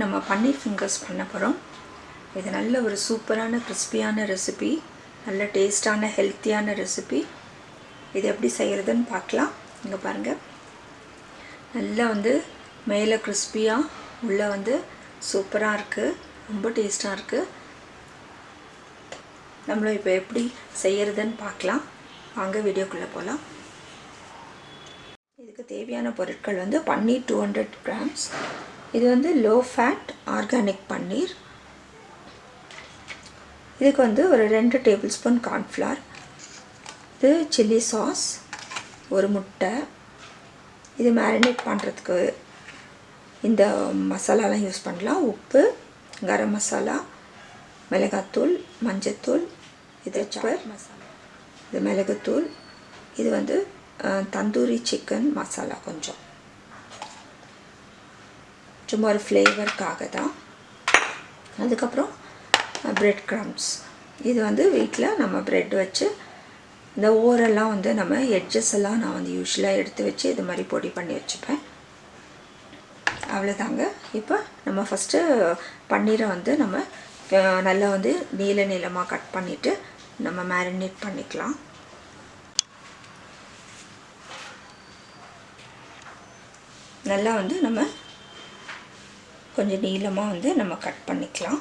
நம்ம பன்னீர் ஃபிங்கர்ஸ் பண்ண போகிறோம் இது நல்ல ஒரு சூப்பரான கிறிஸ்பியான ரெசிபி நல்ல டேஸ்டான ஹெல்த்தியான ரெசிபி இது எப்படி செய்கிறதுன்னு பார்க்கலாம். இங்கே பாருங்கள் நல்லா வந்து மேலே கிறிஸ்பியாக உள்ளே வந்து சூப்பராக இருக்குது ரொம்ப டேஸ்ட்டாக இருக்குது நம்மளும் இப்போ எப்படி செய்கிறதுன்னு பார்க்கலாம். வாங்க வீடியோக்குள்ளே போகலாம் இதுக்கு தேவையான பொருட்கள் வந்து பன்னீர் டூ ஹண்ட்ரட் கிராம்ஸ் இது வந்து லோ ஃபேட் ஆர்கானிக் பன்னீர். இதுக்கு வந்து ஒரு ரெண்டு டேபிள் ஸ்பூன் கார்ன்ஃப்ளவர் இது சில்லி சாஸ் ஒரு முட்டை. இது மேரினேட் பண்ணுறதுக்கு இந்த மசாலாலாம் யூஸ் பண்ணலாம். உப்பு கரம் மசாலா மிளகாத்தூள் மஞ்சத்தூள் இது சப்பர் மசாலா. இது மிளகுத்தூள். இது வந்து தந்தூரி சிக்கன் மசாலா கொஞ்சம். சும்மா ஒரு ஃப்ளேவருக்காக தான். அதுக்கப்புறம் ப்ரெட் க்ரம்ஸ் இது வந்து வீட்டில் நம்ம ப்ரெட் வச்சு இந்த ஓரெல்லாம் வந்து நம்ம எட்ஜஸ் எல்லாம் நான் வந்து யூஸ்வலாக எடுத்து வச்சு இது மாதிரி பொடி பண்ணி வச்சுப்பேன். அவ்வளோதாங்க. இப்போ நம்ம ஃபஸ்ட்டு பன்னீரை வந்து நம்ம நல்லா வந்து நீல நீளமாக கட் பண்ணிவிட்டு நம்ம மேரினேட் பண்ணிக்கலாம். நல்லா வந்து நம்ம கொஞ்சம் நீளமாக வந்து நம்ம கட் பண்ணிக்கலாம்.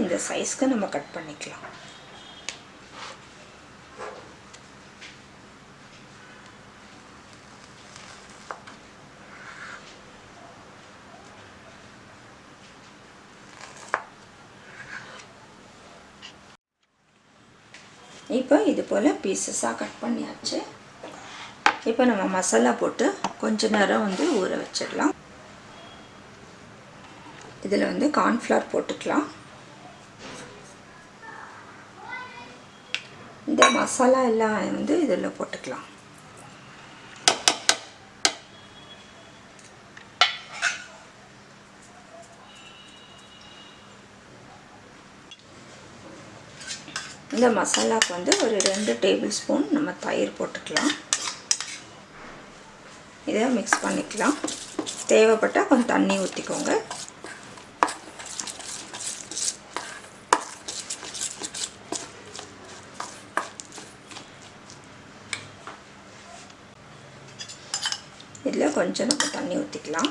இந்த சைஸ்க்கு நம்ம கட் பண்ணிக்கலாம். இப்போ இது போல் பீசஸாக கட் பண்ணியாச்சு. இப்போ நம்ம மசாலா போட்டு கொஞ்ச நேரம் வந்து ஊற வச்சிடலாம். இதில் வந்து கார்ன்ஃப்ளவர் போட்டுக்கலாம். இந்த மசாலா எல்லாம் வந்து இதில் போட்டுக்கலாம். இந்த மசாலாவுக்கு வந்து ஒரு ரெண்டு டேபிள் ஸ்பூன் நம்ம தயிர் போட்டுக்கலாம். இதை மிக்ஸ் பண்ணிக்கலாம். தேவைப்பட்டால் கொஞ்சம் தண்ணி ஊற்றிக்கோங்க இதில் கொஞ்சம் நம்ம தண்ணி ஊற்றிக்கலாம்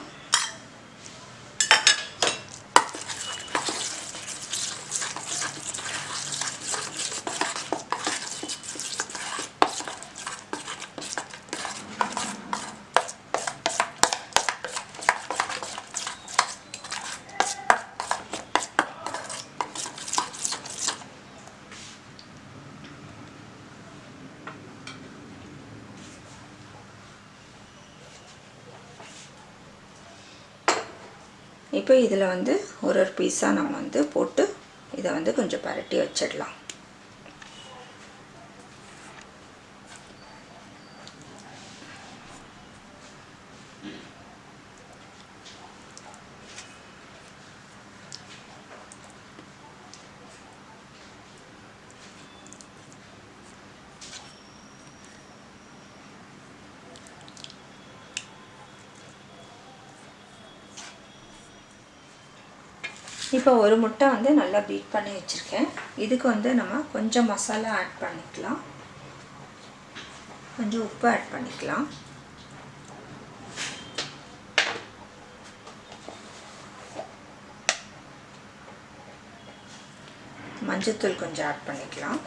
இப்போ இதில் வந்து ஒரு ஒரு பீஸாக நம்ம வந்து போட்டு இதை வந்து கொஞ்சம் பரட்டி வச்சிடலாம். இப்போ ஒரு முட்டை வந்து நல்லா பீட் பண்ணி வச்சுருக்கேன். இதுக்கு வந்து நம்ம கொஞ்சம் மசாலா ஆட் பண்ணிக்கலாம். கொஞ்சம் உப்பு ஆட் பண்ணிக்கலாம். மஞ்சத்தூள் கொஞ்சம் ஆட் பண்ணிக்கலாம்.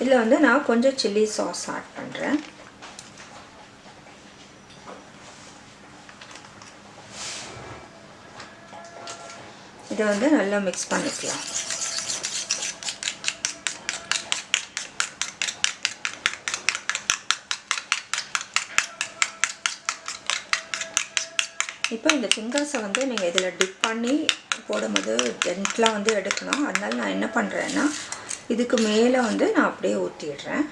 இதில் வந்து நான் கொஞ்சம் சில்லி சாஸ் ஆட் பண்ணுறேன் இதை வந்து நல்லா மிக்ஸ் பண்ணிக்கலாம். இப்போ இந்த ஃபிங்கர்ஸை வந்து நீங்கள் இதில் டிப் பண்ணி போடும்போது ஜென்ட்லாக வந்து எடுக்கணும். அதனால் நான் என்ன பண்ணுறேன்னா இதுக்கு மேலே வந்து நான் அப்படியே ஊற்றிடுறேன்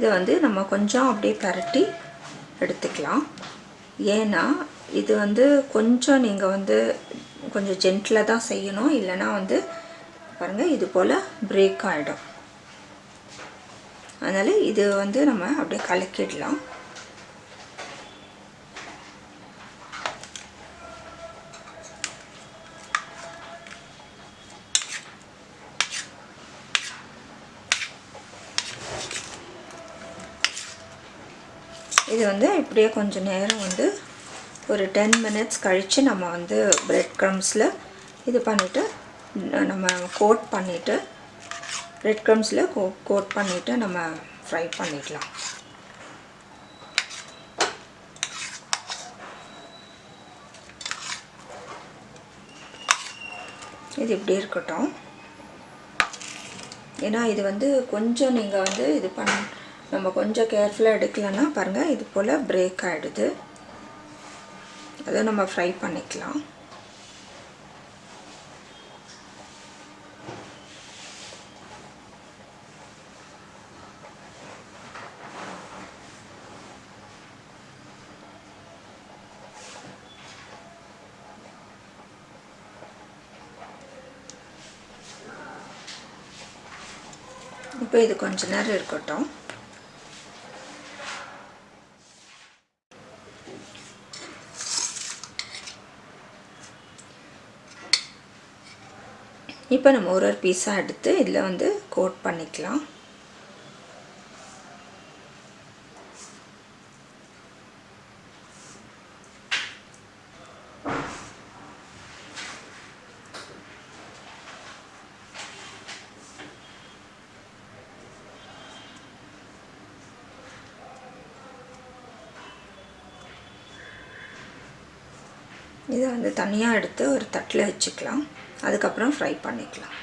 இதை வந்து நம்ம கொஞ்சம் அப்படியே பரட்டி எடுத்துக்கலாம். ஏன்னா இது வந்து கொஞ்சம் நீங்கள் வந்து கொஞ்சம் ஜென்டில் தான் செய்யணும். இல்லைன்னா வந்து பாருங்கள் இது போல் பிரேக் ஆகிடும் அதனால் இது வந்து நம்ம அப்படியே கலக்கிடலாம். இது வந்து இப்படியே கொஞ்சம் நேரம் வந்து ஒரு டென் மினிட்ஸ் கழித்து நம்ம வந்து பிரெட் க்ரம்ஸில் இது பண்ணிவிட்டு நம்ம கோட் பண்ணிவிட்டு ரெட் க்ரம்ஸில் கோ கோட் பண்ணிவிட்டு நம்ம ஃப்ரை பண்ணிக்கலாம். இது இப்படி இருக்கட்டும். ஏன்னா இது வந்து கொஞ்சம் நீங்கள் வந்து இது பண்ண நம்ம கொஞ்சம் கேர்ஃபுல்லாக எடுக்கலைன்னா பாருங்கள் இது போல் பிரேக் ஆகிடுது அதை நம்ம ஃப்ரை பண்ணிக்கலாம். இப்போ இது கொஞ்ச நேரம் இருக்கட்டும். இப்போ நம்ம ஒரு ஒரு பீஸாக எடுத்து இதில் வந்து கோட் பண்ணிக்கலாம். இதை வந்து தனியாக எடுத்து ஒரு தட்டில் வச்சுக்கலாம். அதுக்கப்புறம் ஃப்ரை பண்ணிக்கலாம்.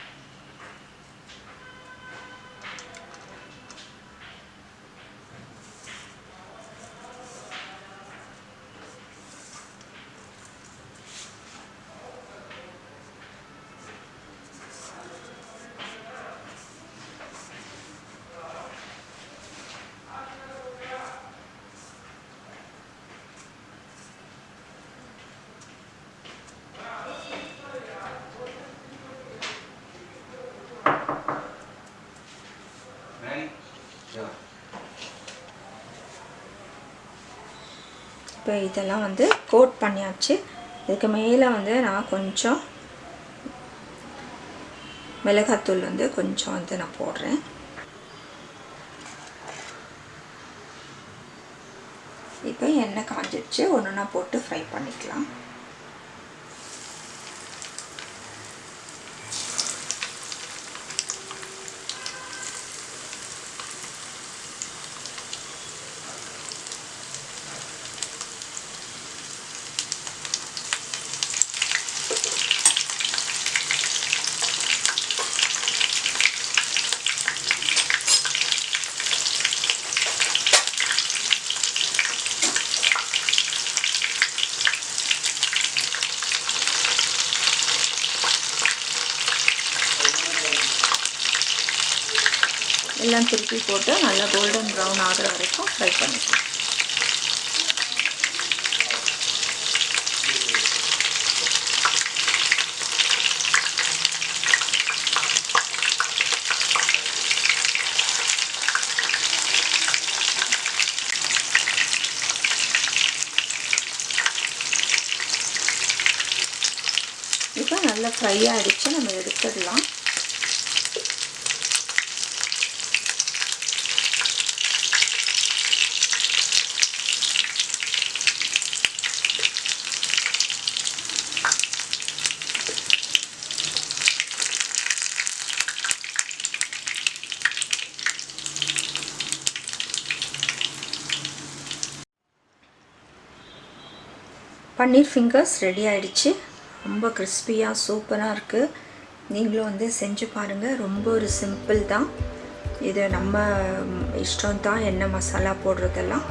இப்போ இதெல்லாம் வந்து கோட் பண்ணியாச்சு. இதுக்கு மேலே வந்து நான் கொஞ்சம் மிளகாத்தூள் வந்து கொஞ்சம் வந்து நான் போடுறேன். இப்போ எண்ணெய் காஞ்சிடுச்சு ஒன்று ஒன்றா போட்டு ஃப்ரை பண்ணிக்கலாம். எல்லாம் திருப்பி போட்டு நல்லா கோல்டன் ப்ரௌன் ஆகிற வரைக்கும் ஃப்ரை பண்ணிக்கலாம். இப்போ நல்லா ஃப்ரை ஆகிடுச்சு நம்ம எடுத்துடலாம். பன்னீர் ஃபிங்கர்ஸ் ரெடி ஆகிடுச்சு ரொம்ப கிறிஸ்பியாக சூப்பராக இருக்குது நீங்களும் வந்து செஞ்சு பாருங்கள் ரொம்ப ஒரு சிம்பிள் தான். இது நம்ம இஷ்டம் தான் என்ன மசாலா போடுறதெல்லாம்.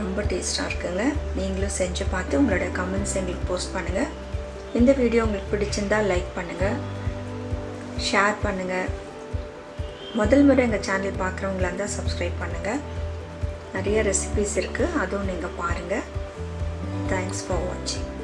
ரொம்ப டேஸ்ட்டாக இருக்குங்க. நீங்களும் செஞ்சு பார்த்து உங்களோட கமெண்ட்ஸ் எங்களுக்கு போஸ்ட் பண்ணுங்கள் இந்த வீடியோ உங்களுக்கு பிடிச்சிருந்தா லைக் பண்ணுங்கள் ஷேர் பண்ணுங்கள் முதல் முறை எங்கள் சேனல் பார்க்குறவங்களா இருந்தால் சப்ஸ்கிரைப் பண்ணுங்கள் நிறைய ரெசிபிஸ் இருக்குது அதுவும் நீங்கள் பாருங்கள் Thanks for watching.